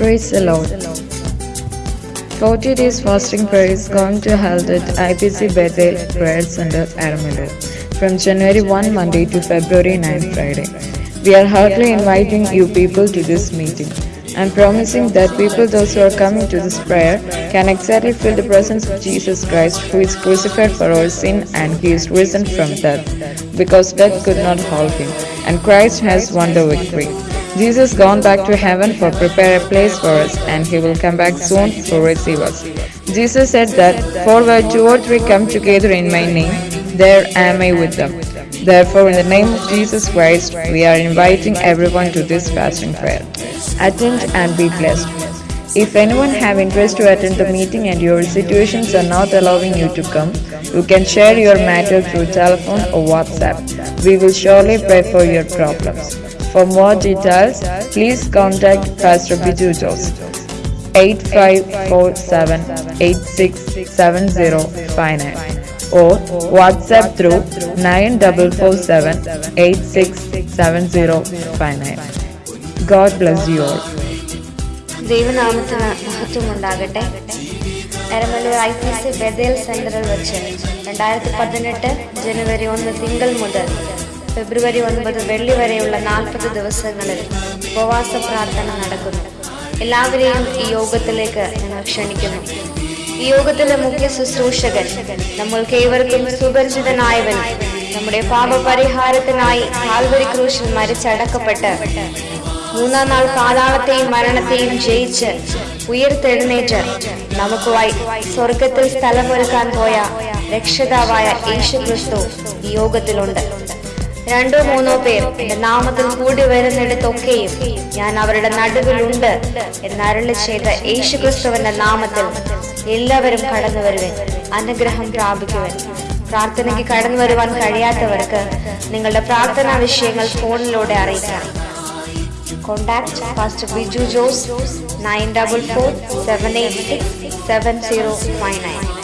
Praise the Lord. 40 days fasting prayer is going to held at IPC Bethel Prayer Center, Aramadu from January 1 Monday to February 9 Friday. We are heartily inviting you people to this meeting and promising that people those who are coming to this prayer can exactly feel the presence of Jesus Christ who is crucified for our sin and he is risen from death because death could not hold him and Christ has won the victory. Jesus gone back to heaven for prepare a place for us and he will come back soon to receive us. Jesus said that for where two or three come together in my name, there am I with them. Therefore, in the name of Jesus Christ, we are inviting everyone to this fasting prayer. Attend and be blessed. If anyone have interest to attend the meeting and your situations are not allowing you to come, you can share your matter through telephone or WhatsApp. We will surely pray for your problems. For more details, please contact Pastor Biju Jose. 8547-867059 or WhatsApp through 9447-867059. God bless you all. ദൈവനാമത്തിന് മഹത്വം ഉണ്ടാകട്ടെ Eramalloor I P C Bethel സെന്ററിൽ വെച്ച് രണ്ടായിരത്തി പതിനെട്ട് ജനുവരി ഒന്ന് തിങ്കൾ മുതൽ ഫെബ്രുവരി ഒൻപത് വെള്ളി വരെയുള്ള നാൽപ്പത് ദിവസങ്ങളിൽ ഉപവാസ പ്രാർത്ഥന നടക്കുന്നു. എല്ലാവരെയും ഈ യോഗത്തിലേക്ക് ഞങ്ങൾ ക്ഷണിക്കുന്നു. ഈ യോഗത്തിലെ മുഖ്യ ശുശ്രൂഷകൻ നമ്മൾക്ക് ഏവർക്കും സുപരിചിതനായവൻ നമ്മുടെ പാപപരിഹാരത്തിനായി കാൽവരി ക്രൂശിൽ മരിച്ചടക്കപ്പെട്ട് മൂന്നാം നാൾ പാതാളത്തെയും മരണത്തെയും ജയിച്ച് ഉയർത്തെഴുന്നേറ്റ് നമുക്കുമായി സ്വർഗത്തിൽ സ്ഥലമൊരുക്കാൻ പോയ രക്ഷിതാവായ യേശു ക്രിസ്തു യോഗത്തിലുണ്ട്. രണ്ടോ മൂന്നോ പേർ എന്റെ നാമത്തിൽ കൂടി വരുന്നിടത്തൊക്കെയും ഞാൻ അവരുടെ നടുവിലുണ്ട് എന്നരുളി ചെയ്ത യേശു ക്രിസ്തുവിന്റെ നാമത്തിൽ എല്ലാവരും കടന്നു വരുവൻ അനുഗ്രഹം പ്രാപിക്കുവൻ. പ്രാർത്ഥനയ്ക്ക് കടന്നു വരുവാൻ കഴിയാത്തവർക്ക് നിങ്ങളുടെ പ്രാർത്ഥനാ വിഷയങ്ങൾ ഫോണിലൂടെ അറിയിക്കാം. Contact Pastor Biju Jose 944 786 7059.